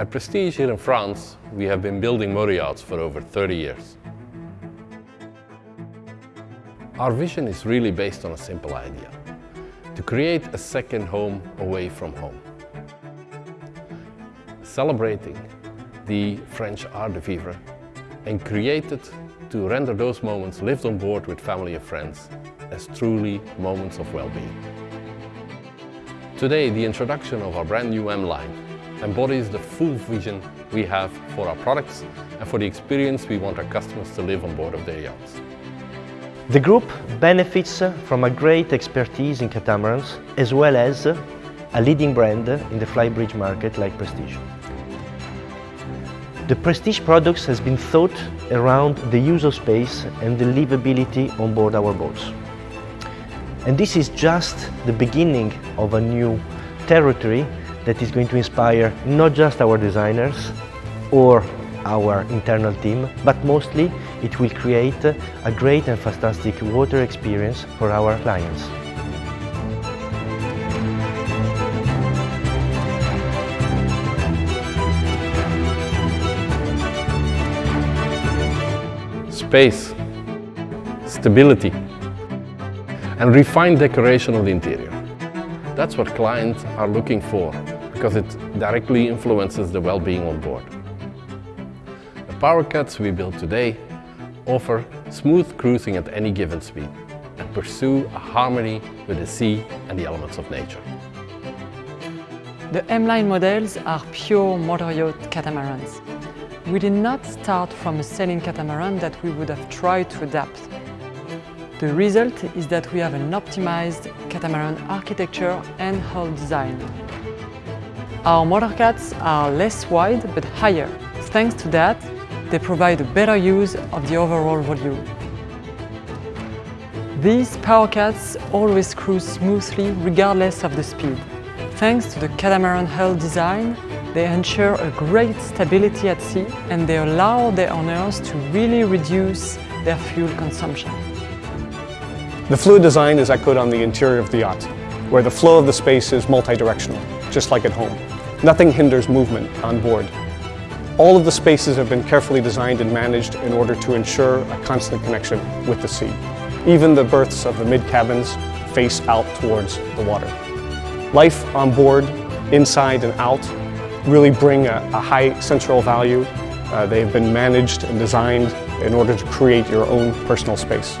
At Prestige here in France, we have been building motor yachts for over 30 years. Our vision is really based on a simple idea, to create a second home away from home. Celebrating the French art de vivre and created to render those moments lived on board with family and friends as truly moments of well-being. Today, the introduction of our brand new M-Line embodies the full vision we have for our products and for the experience we want our customers to live on board of their yachts. The group benefits from a great expertise in catamarans as well as a leading brand in the flybridge market like Prestige. The Prestige products has been thought around the use of space and the livability on board our boats. And this is just the beginning of a new territory that is going to inspire not just our designers or our internal team, but mostly it will create a great and fantastic water experience for our clients. Space, stability and refined decoration of the interior. That's what clients are looking for because it directly influences the well-being on board. The powercats we build today offer smooth cruising at any given speed and pursue a harmony with the sea and the elements of nature. The M-Line models are pure motor yacht catamarans. We did not start from a sailing catamaran that we would have tried to adapt. The result is that we have an optimized catamaran architecture and hull design. Our motorcats are less wide but higher. Thanks to that, they provide a better use of the overall volume. These powercats always cruise smoothly regardless of the speed. Thanks to the catamaran hull design, they ensure a great stability at sea and they allow their owners to really reduce their fuel consumption. The fluid design is echoed on the interior of the yacht, where the flow of the space is multi-directional, just like at home. Nothing hinders movement on board. All of the spaces have been carefully designed and managed in order to ensure a constant connection with the sea. Even the berths of the mid-cabins face out towards the water. Life on board, inside and out, really bring a, a high central value. Uh, they've been managed and designed in order to create your own personal space.